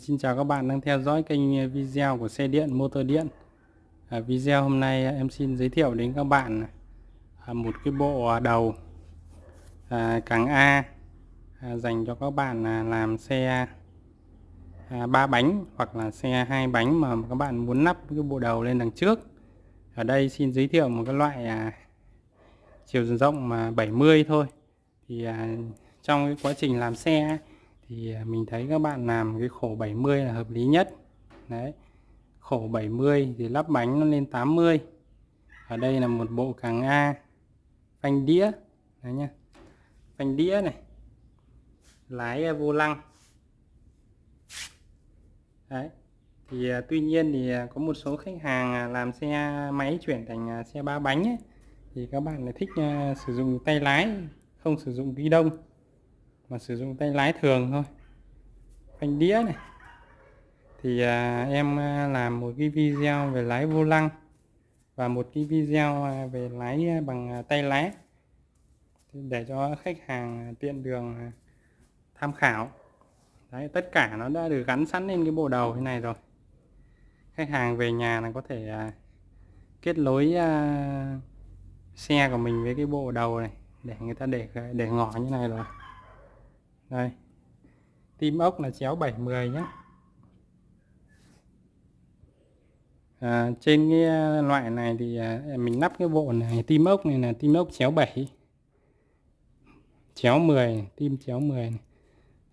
Xin chào các bạn đang theo dõi kênh video của xe điện motor điện. À, video hôm nay em xin giới thiệu đến các bạn à, một cái bộ đầu à, càng A à, dành cho các bạn à, làm xe à, 3 bánh hoặc là xe hai bánh mà các bạn muốn lắp cái bộ đầu lên đằng trước. Ở đây xin giới thiệu một cái loại à, chiều rộng mà 70 thôi. Thì à, trong cái quá trình làm xe thì à, mình thấy các bạn làm cái khổ 70 là hợp lý nhất. Đấy khổ 70 thì lắp bánh nó lên 80 ở đây là một bộ càng A phanh đĩa. Đấy nhá phanh đĩa này lái vô lăng. Đấy thì à, tuy nhiên thì à, có một số khách hàng làm xe máy chuyển thành xe ba bánh ấy, thì các bạn lại thích sử dụng tay lái không sử dụng ghi đông mà sử dụng tay lái thường thôi. Phanh đĩa này. Thì à, em à, làm một cái video về lái vô lăng và một cái video à, về lái à, bằng tay lái để cho khách hàng tiện đường tham khảo. Đấy, tất cả nó đã được gắn sẵn lên cái bộ đầu thế này rồi. Khách hàng về nhà là có thể à, kết nối à, xe của mình với cái bộ đầu này để người ta để để ngỏ như này rồi đây. Tim ốc là chéo 70 nhé à, trên cái à, loại này thì à, mình lắp cái bộ này tim ốc này là tim ốc chéo 7 chéo 10 tim chéo 10 này.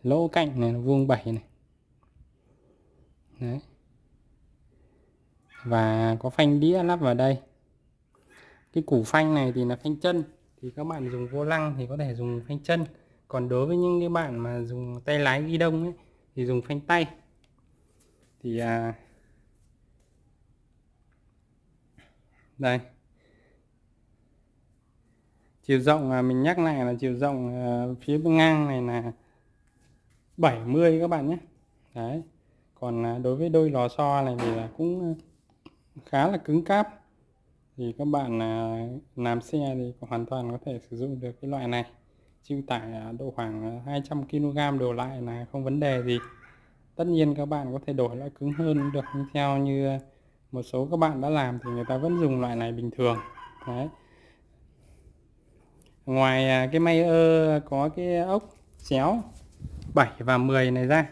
lỗ cạnh này là vuông 7 này. Đấy. và có phanh đĩa lắp vào đây. Cái củ phanh này thì là phanh chân. Thì các bạn dùng vô lăng thì có thể dùng phanh chân còn đối với những cái bạn mà dùng tay lái ghi đông ấy, thì dùng phanh tay. Thì à, đây. Chiều rộng à, mình nhắc lại là chiều rộng à, phía bên ngang này là 70 các bạn nhé. Đấy. Còn à, đối với đôi lò xo này thì là cũng à, khá là cứng cáp. Thì các bạn à, làm xe thì hoàn toàn có thể sử dụng được cái loại này chịu tải à, độ khoảng à, 200 kg đổ lại là không vấn đề gì. Tất nhiên các bạn có thể đổi loại cứng hơn được, nhưng theo như à, một số các bạn đã làm thì người ta vẫn dùng loại này bình thường. Đấy. Ngoài cái may ơ có cái ốc chéo 7 và 10 này ra,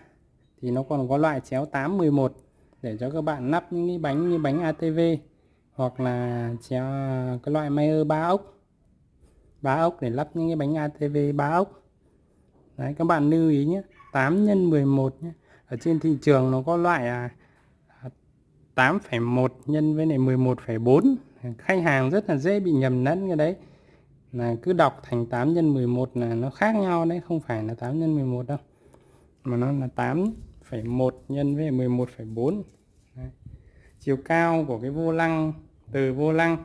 thì nó còn có loại chéo 8 11 để cho các bạn lắp những cái bánh như bánh ATV hoặc là chéo cái loại may ơ ba ốc ba ốc để lắp những cái bánh ATV ba ốc. Đấy các bạn lưu ý nhé 8 x 11 nhé. Ở trên thị trường nó có loại à 8,1 nhân với này 11,4 khách hàng rất là dễ bị nhầm lẫn cái đấy. Là cứ đọc thành 8 nhân 11 là nó khác nhau đấy không phải là 8 nhân 11 đâu. Mà nó là 8,1 nhân với 11,4 chiều cao của cái vô lăng từ vô lăng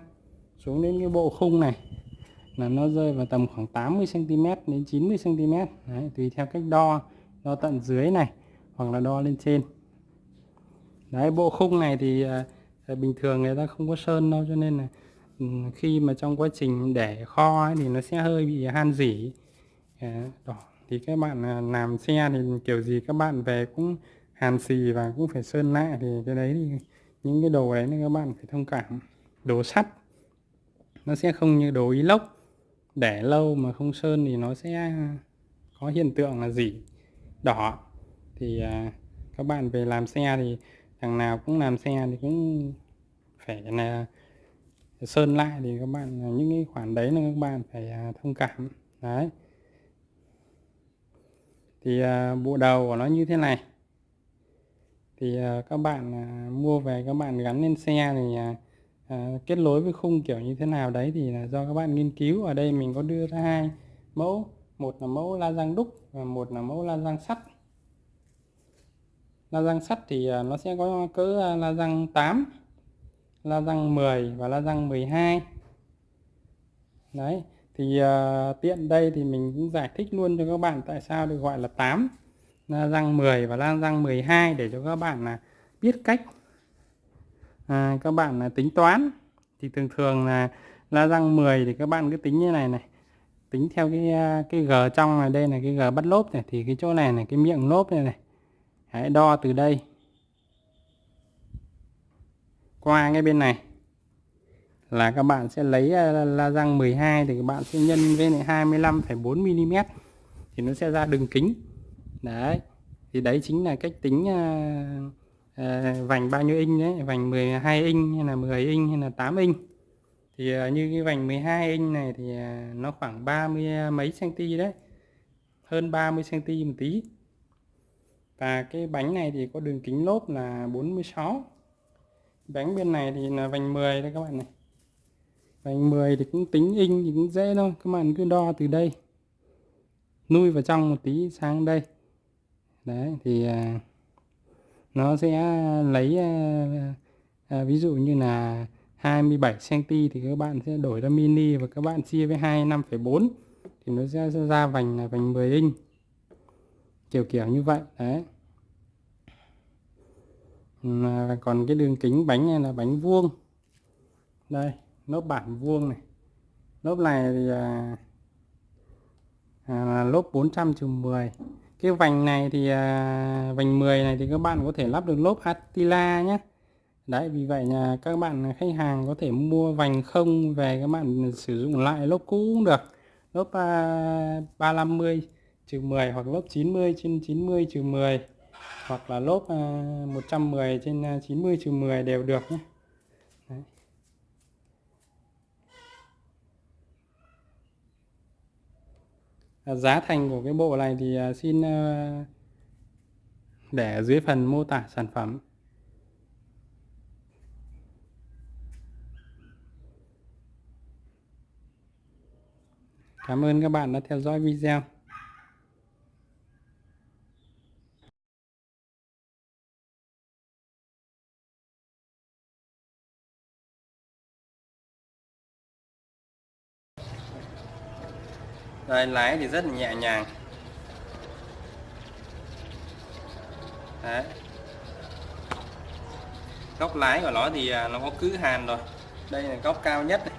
xuống đến cái bộ khung này là nó rơi vào tầm khoảng 80 cm đến 90 cm Đấy, tùy theo cách đo đo tận dưới này hoặc là đo lên trên. Đấy bộ khung này thì à, à bình thường người ta không có sơn đâu cho nên là ừ, khi mà trong quá trình để kho ấy, thì nó sẽ hơi bị han dỉ à, đỏ thì các bạn à, làm xe thì kiểu gì các bạn về cũng hàn xì và cũng phải sơn lại thì cái đấy thì những cái đồ đấy thì các bạn phải thông cảm. Đồ sắt nó sẽ không như đồ inox để lâu mà không sơn thì nó sẽ à, có hiện tượng là gì? Đỏ. Thì à, các bạn về làm xe thì thằng nào cũng làm xe thì cũng phải là sơn lại thì các bạn à, những cái khoản đấy là các bạn phải à, thông cảm. Đấy. Thì à, bộ đầu của nó như thế này. Thì à, các bạn à, mua về các bạn gắn lên xe thì à, à, kết nối với khung kiểu như thế nào đấy thì là do các bạn nghiên cứu. Ở đây mình có đưa ra hai mẫu. Một là mẫu la răng đúc và một là mẫu la răng sắt. La răng sắt thì à, nó sẽ có cỡ à, la răng 8 la răng 10 và la răng 12 đấy thì uh, tiện đây thì mình cũng giải thích luôn cho các bạn tại sao được gọi là 8 la răng 10 và la răng 12 để cho các bạn là biết cách à, các bạn là tính toán. Thì thường thường là la răng 10 thì các bạn cứ tính như này này. Tính theo cái à, cái g trong này đây là cái g bắt lốp này thì cái chỗ này là cái miệng lốp này này. Hãy đo từ đây. Qua ngay bên này là các bạn sẽ lấy à, la răng 12 thì các bạn sẽ nhân với lại 25,4 mm thì nó sẽ ra đường kính. Đấy thì đấy chính là cách tính uh, Ờ, vành bao nhiêu inch đấy? Vành 12 inch hay là 10 inch hay là 8 inch? Thì ờ, như cái vành 12 inch này thì ờ, nó khoảng 30 mấy cm đấy. Hơn 30 cm một tí. Và cái bánh này thì có đường kính lốp là 46 bánh bên này thì là vành 10 đây các bạn này. Vành 10 thì cũng tính inch thì cũng dễ thôi. Các bạn cứ đo từ đây. Nuôi vào trong một tí sang đây. Đấy thì à, nó sẽ lấy à, à, ví dụ như là 27 cm thì các bạn sẽ đổi ra mini và các bạn chia với 25,4 thì nó sẽ ra vành là vành 10 inch. Kiểu kiểu như vậy đấy. Mà còn cái đường kính bánh này là bánh vuông. Đây lốp bản vuông này. Lốp này thì à, à, lốp 400 10 cái vành này thì à, vành 10 này thì các bạn có thể lắp được lốp Attila nhé đấy vì vậy là các bạn khách hàng có thể mua vành không về các bạn sử dụng lại lốp cũ cũng được. Lốp à, 350 trừ 10 hoặc lốp 90 trên 90 trừ 10 hoặc là lốp à, 110 trên à, 90 trừ 10 đều được nhé Ờ, giá thành của cái bộ này thì ờ, xin ờ, để dưới phần mô tả sản phẩm. Cảm ơn các bạn đã theo dõi video. Đây, lái thì rất là nhẹ nhàng Đấy. góc lái của nó thì à, nó có cứ hàn rồi đây là góc cao nhất này.